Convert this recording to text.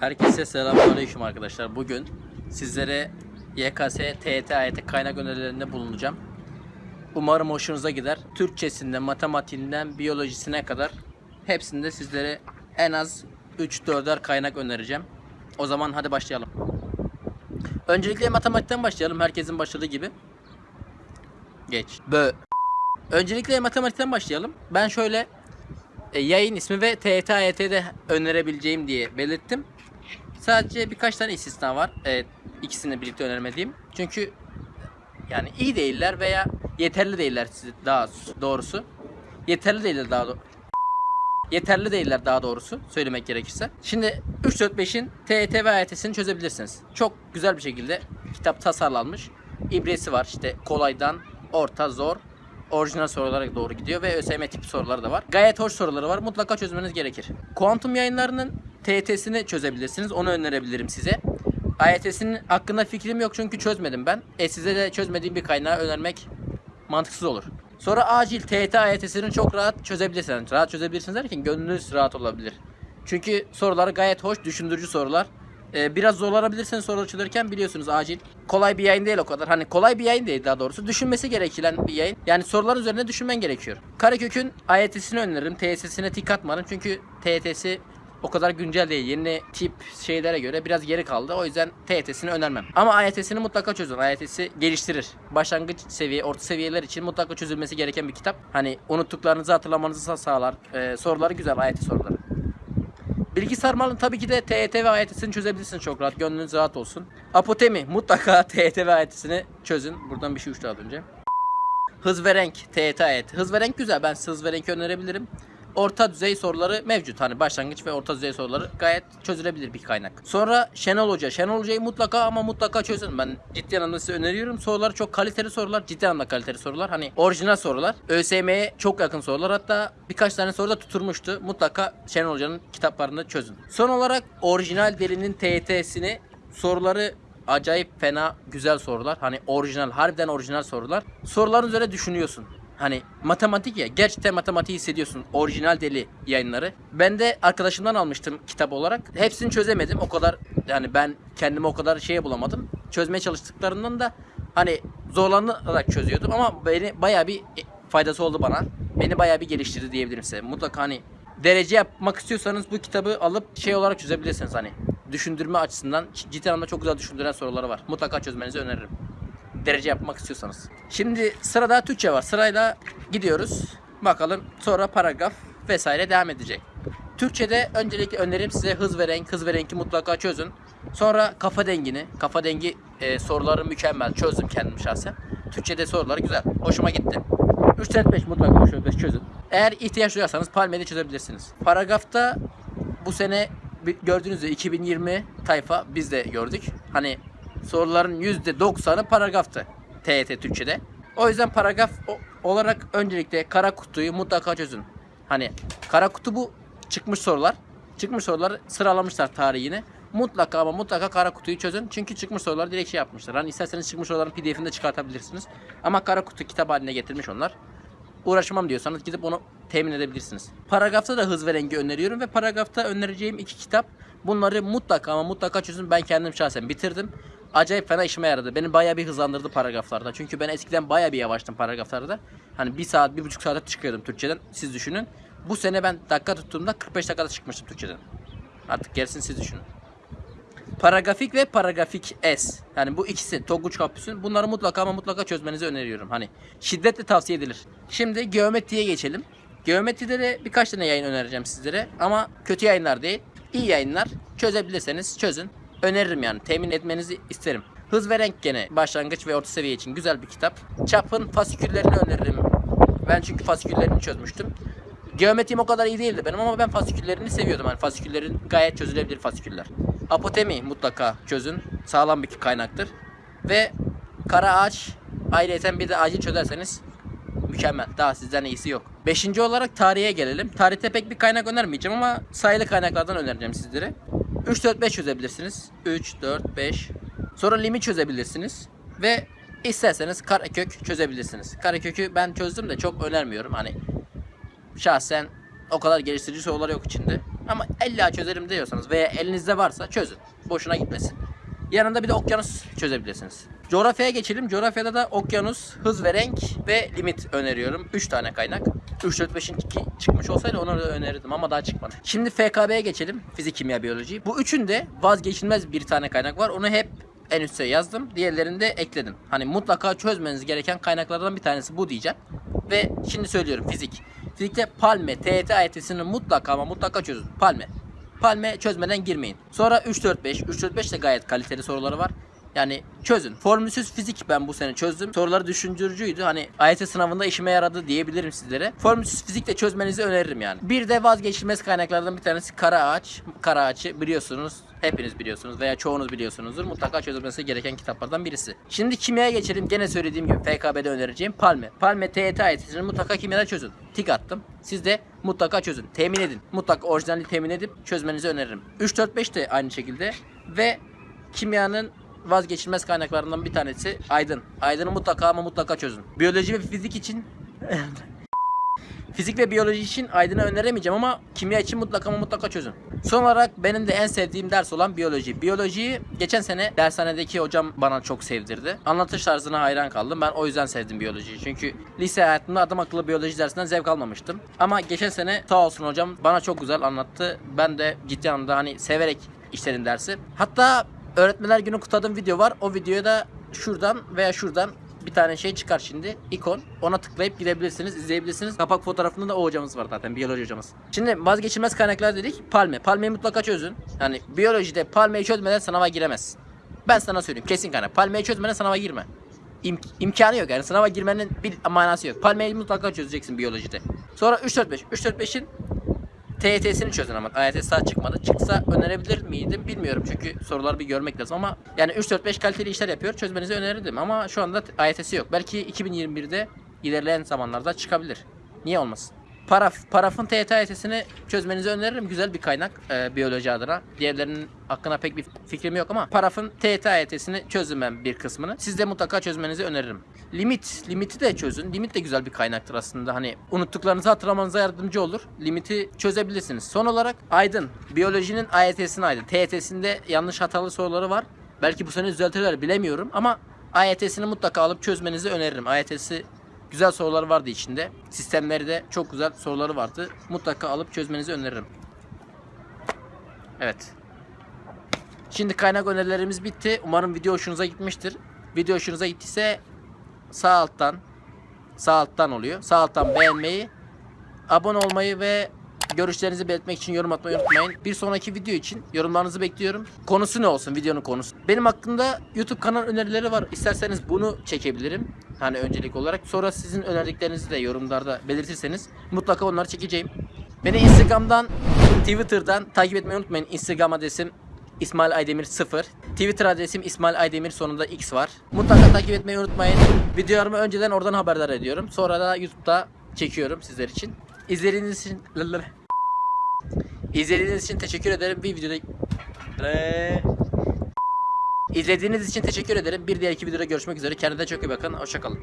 Herkese selamünaleyküm arkadaşlar. Bugün sizlere YKS, TYT, AYT kaynak önerilerinde bulunacağım. Umarım hoşunuza gider. Türkçesinden, matematiğinden, biyolojisine kadar hepsinde sizlere en az 3-4'er kaynak önereceğim. O zaman hadi başlayalım. Öncelikle matematikten başlayalım. Herkesin başladığı gibi. Geç. Bö. Öncelikle matematikten başlayalım. Ben şöyle e, yayın ismi ve TYT, AYT'de önerebileceğim diye belirttim. Sadece birkaç tane istisna var. Evet, ikisini birlikte önermediğim. Çünkü yani iyi değiller veya yeterli değiller daha doğrusu. Yeterli değiller daha. Yeterli değiller daha doğrusu söylemek gerekirse. Şimdi 3 4 5'in TYT ve AYT'sini çözebilirsiniz. Çok güzel bir şekilde kitap tasarlanmış. İbresi var işte kolaydan orta zor orijinal sorulara doğru gidiyor ve ÖSYM tipi soruları da var. Gayet hoş soruları var. Mutlaka çözmeniz gerekir. Kuantum yayınlarının TYT'sini çözebilirsiniz. Onu önerebilirim size. AYT'sinin hakkında fikrim yok çünkü çözmedim ben. E size de çözmediğim bir kaynağı önermek mantıksız olur. Sonra acil TYT AYT'sini çok rahat çözebilirsiniz. Rahat çözebilirsiniz derken gönlünüz rahat olabilir. Çünkü soruları gayet hoş, düşündürücü sorular. Ee, biraz zorlanabilirsiniz soruları çözerken biliyorsunuz acil. Kolay bir yayın değil o kadar. Hani kolay bir yayın değil daha doğrusu. Düşünmesi gereken bir yayın. Yani soruların üzerine düşünmen gerekiyor. Karekök'ün AYT'sini öneririm. TYT'sine tik atmadım. Çünkü TYT'si o kadar güncel değil. Yeni tip şeylere göre biraz geri kaldı. O yüzden TYT'sini önermem. Ama AYT'sini mutlaka çözün. AYT'si geliştirir. Başlangıç seviye, orta seviyeler için mutlaka çözülmesi gereken bir kitap. Hani unuttuklarınızı hatırlamanızı sağlar. Ee, soruları güzel AYT soruları. Bilgi sarmalın tabii ki de TYT ve AYT'sini çözebilirsiniz çok rahat. Gönlünüz rahat olsun. Apotemi mutlaka TYT ve AYT'sini çözün. Buradan bir şey uçtu az önce. Hız ve renk TYT AYT. Hız ve renk güzel. Ben size hız ve renk önerebilirim. Orta düzey soruları mevcut. Hani başlangıç ve orta düzey soruları gayet çözülebilir bir kaynak. Sonra Şenol Hoca. Şenol Hoca'yı mutlaka ama mutlaka çözün. Ben ciddi anlamda size öneriyorum. Soruları çok kaliteli sorular. Ciddi anlamda kaliteli sorular. Hani orijinal sorular. ÖSYM'ye çok yakın sorular. Hatta birkaç tane soru da tuturmuştu. Mutlaka Şenol Hoca'nın kitaplarını çözün. Son olarak orijinal delinin TYT'sini soruları acayip fena güzel sorular. Hani orijinal, harbiden orijinal sorular. Soruların üzerine düşünüyorsun. Hani matematik ya gerçekten matematiği hissediyorsun. Orijinal deli yayınları. Ben de arkadaşımdan almıştım kitap olarak. Hepsini çözemedim. O kadar yani ben kendime o kadar şeye bulamadım. Çözmeye çalıştıklarından da hani zorlanarak çözüyordum ama beni bayağı bir faydası oldu bana. Beni bayağı bir geliştirdi diyebilirim size. Mutlaka hani derece yapmak istiyorsanız bu kitabı alıp şey olarak çözebilirsiniz hani. Düşündürme açısından ciddi anlamda çok güzel düşündüren soruları var. Mutlaka çözmenizi öneririm derece yapmak istiyorsanız. Şimdi sırada Türkçe var. Sırayla gidiyoruz. Bakalım sonra paragraf vesaire devam edecek. Türkçe'de öncelikle önerim size hız ve renk, hız ve renki mutlaka çözün. Sonra kafa dengini, kafa dengi e, soruları mükemmel çözdüm kendim şahsen. Türkçe'de soruları güzel, hoşuma gitti. 3 4 5 mutlaka 3 5 çözün. Eğer ihtiyaç duyarsanız Palme'de çözebilirsiniz. Paragrafta bu sene gördüğünüz gibi 2020 tayfa biz de gördük. Hani soruların %90'ı paragraftı TYT Türkçe'de. O yüzden paragraf olarak öncelikle kara kutuyu mutlaka çözün. Hani kara kutu bu çıkmış sorular. Çıkmış soruları sıralamışlar tarihini. Mutlaka ama mutlaka kara kutuyu çözün. Çünkü çıkmış sorular direkt şey yapmışlar. Hani isterseniz çıkmış soruların pdf'ini de çıkartabilirsiniz. Ama kara kutu kitap haline getirmiş onlar. Uğraşmam diyorsanız gidip onu temin edebilirsiniz. Paragrafta da hız ve rengi öneriyorum ve paragrafta önereceğim iki kitap. Bunları mutlaka ama mutlaka çözün. Ben kendim şahsen bitirdim acayip fena işime yaradı. Beni bayağı bir hızlandırdı paragraflarda. Çünkü ben eskiden bayağı bir yavaştım paragraflarda. Hani bir saat, bir buçuk saate çıkıyordum Türkçeden. Siz düşünün. Bu sene ben dakika tuttuğumda 45 dakikada çıkmıştım Türkçeden. Artık gerisini siz düşünün. Paragrafik ve paragrafik S. Yani bu ikisi Tonguç Kampüs'ün. Bunları mutlaka ama mutlaka çözmenizi öneriyorum. Hani şiddetle tavsiye edilir. Şimdi geometriye geçelim. Geometride de birkaç tane yayın önereceğim sizlere. Ama kötü yayınlar değil. İyi yayınlar. Çözebilirseniz çözün öneririm yani. Temin etmenizi isterim. Hız ve renk gene başlangıç ve orta seviye için güzel bir kitap. Çap'ın fasiküllerini öneririm. Ben çünkü fasiküllerini çözmüştüm. Geometrim o kadar iyi değildi benim ama ben fasiküllerini seviyordum. Yani fasiküllerin gayet çözülebilir fasiküller. Apotemi mutlaka çözün. Sağlam bir kaynaktır. Ve kara ağaç ayrıca bir de acil çözerseniz mükemmel. Daha sizden iyisi yok. Beşinci olarak tarihe gelelim. Tarihte pek bir kaynak önermeyeceğim ama sayılı kaynaklardan önereceğim sizlere. 3, 4, 5 çözebilirsiniz. 3, 4, 5. Sonra limit çözebilirsiniz. Ve isterseniz karekök çözebilirsiniz. Karekökü ben çözdüm de çok önermiyorum. Hani şahsen o kadar geliştirici sorular yok içinde. Ama illa çözerim diyorsanız veya elinizde varsa çözün. Boşuna gitmesin. Yanında bir de okyanus çözebilirsiniz. Coğrafyaya geçelim. Coğrafyada da okyanus, hız ve renk ve limit öneriyorum. 3 tane kaynak. 3 4 5'in çıkmış olsaydı onu da önerirdim ama daha çıkmadı. Şimdi FKB'ye geçelim. Fizik, kimya, biyoloji. Bu üçünde vazgeçilmez bir tane kaynak var. Onu hep en üste yazdım. Diğerlerini de ekledim. Hani mutlaka çözmeniz gereken kaynaklardan bir tanesi bu diyeceğim. Ve şimdi söylüyorum fizik. Fizikte Palme, TET AYT'sini mutlaka ama mutlaka çözün. Palme. Palme çözmeden girmeyin. Sonra 3 4 5. 3 4 5 de gayet kaliteli soruları var. Yani çözün. Formülsüz fizik ben bu sene çözdüm. Soruları düşündürücüydü. Hani AYT sınavında işime yaradı diyebilirim sizlere. Formülsüz fizik de çözmenizi öneririm yani. Bir de vazgeçilmez kaynaklardan bir tanesi kara ağaç. Kara ağaçı biliyorsunuz. Hepiniz biliyorsunuz veya çoğunuz biliyorsunuzdur. Mutlaka çözülmesi gereken kitaplardan birisi. Şimdi kimyaya geçelim. Gene söylediğim gibi FKB'de önereceğim Palme. Palme TET AYT'sini mutlaka kimyada çözün. Tik attım. Siz de mutlaka çözün. Temin edin. Mutlaka orijinali temin edip çözmenizi öneririm. 3 4 5 de aynı şekilde ve kimyanın vazgeçilmez kaynaklarından bir tanesi Aydın. Aydın'ı mutlaka ama mutlaka çözün. Biyoloji ve fizik için Fizik ve biyoloji için Aydın'ı öneremeyeceğim ama kimya için mutlaka ama mutlaka çözün. Son olarak benim de en sevdiğim ders olan biyoloji. Biyolojiyi geçen sene dershanedeki hocam bana çok sevdirdi. Anlatış tarzına hayran kaldım. Ben o yüzden sevdim biyolojiyi. Çünkü lise hayatımda adam akıllı biyoloji dersinden zevk almamıştım. Ama geçen sene sağ olsun hocam bana çok güzel anlattı. Ben de ciddi anlamda hani severek işledim dersi. Hatta öğretmenler günü kutladığım video var. O videoya da şuradan veya şuradan bir tane şey çıkar şimdi. ikon. Ona tıklayıp gidebilirsiniz, izleyebilirsiniz. Kapak fotoğrafında da o hocamız var zaten. Biyoloji hocamız. Şimdi vazgeçilmez kaynaklar dedik. Palme. Palmeyi mutlaka çözün. Yani biyolojide palmeyi çözmeden sınava giremezsin. Ben sana söyleyeyim. Kesin kaynak. Palmeyi çözmeden sınava girme. İm- imkanı yok yani. Sınava girmenin bir manası yok. Palmeyi mutlaka çözeceksin biyolojide. Sonra 3 4 5. 3 4 5'in TYT'sini çözün ama AYT daha çıkmadı. Çıksa önerebilir miydim bilmiyorum çünkü soruları bir görmek lazım ama yani 3-4-5 kaliteli işler yapıyor çözmenizi önerirdim ama şu anda AYT'si yok. Belki 2021'de ilerleyen zamanlarda çıkabilir. Niye olmasın? Paraf, parafın TYT AYT'sini çözmenizi öneririm. Güzel bir kaynak e, biyoloji adına. Diğerlerinin hakkında pek bir fikrim yok ama parafın TYT AYT'sini çözdüm ben bir kısmını. Siz de mutlaka çözmenizi öneririm. Limit, limiti de çözün. Limit de güzel bir kaynaktır aslında. Hani unuttuklarınızı hatırlamanıza yardımcı olur. Limiti çözebilirsiniz. Son olarak Aydın. Biyolojinin AYT'sini Aydın. TYT'sinde yanlış hatalı soruları var. Belki bu sene düzeltirler bilemiyorum ama AYT'sini mutlaka alıp çözmenizi öneririm. AYT'si güzel soruları vardı içinde. Sistemleri de çok güzel soruları vardı. Mutlaka alıp çözmenizi öneririm. Evet. Şimdi kaynak önerilerimiz bitti. Umarım video hoşunuza gitmiştir. Video hoşunuza gittiyse sağ alttan sağ alttan oluyor. Sağ alttan beğenmeyi, abone olmayı ve görüşlerinizi belirtmek için yorum atmayı unutmayın. Bir sonraki video için yorumlarınızı bekliyorum. Konusu ne olsun videonun konusu? Benim hakkında YouTube kanal önerileri var. İsterseniz bunu çekebilirim. Hani öncelik olarak. Sonra sizin önerdiklerinizi de yorumlarda belirtirseniz mutlaka onları çekeceğim. Beni Instagram'dan, Twitter'dan takip etmeyi unutmayın. Instagram adresim İsmail Aydemir 0. Twitter adresim İsmail Aydemir sonunda X var. Mutlaka takip etmeyi unutmayın. Videolarımı önceden oradan haberdar ediyorum. Sonra da YouTube'da çekiyorum sizler için. İzlediğiniz için İzlediğiniz için teşekkür ederim. Bir videoda İzlediğiniz için teşekkür ederim. Bir diğer iki videoda görüşmek üzere. Kendinize çok iyi bakın. Hoşçakalın.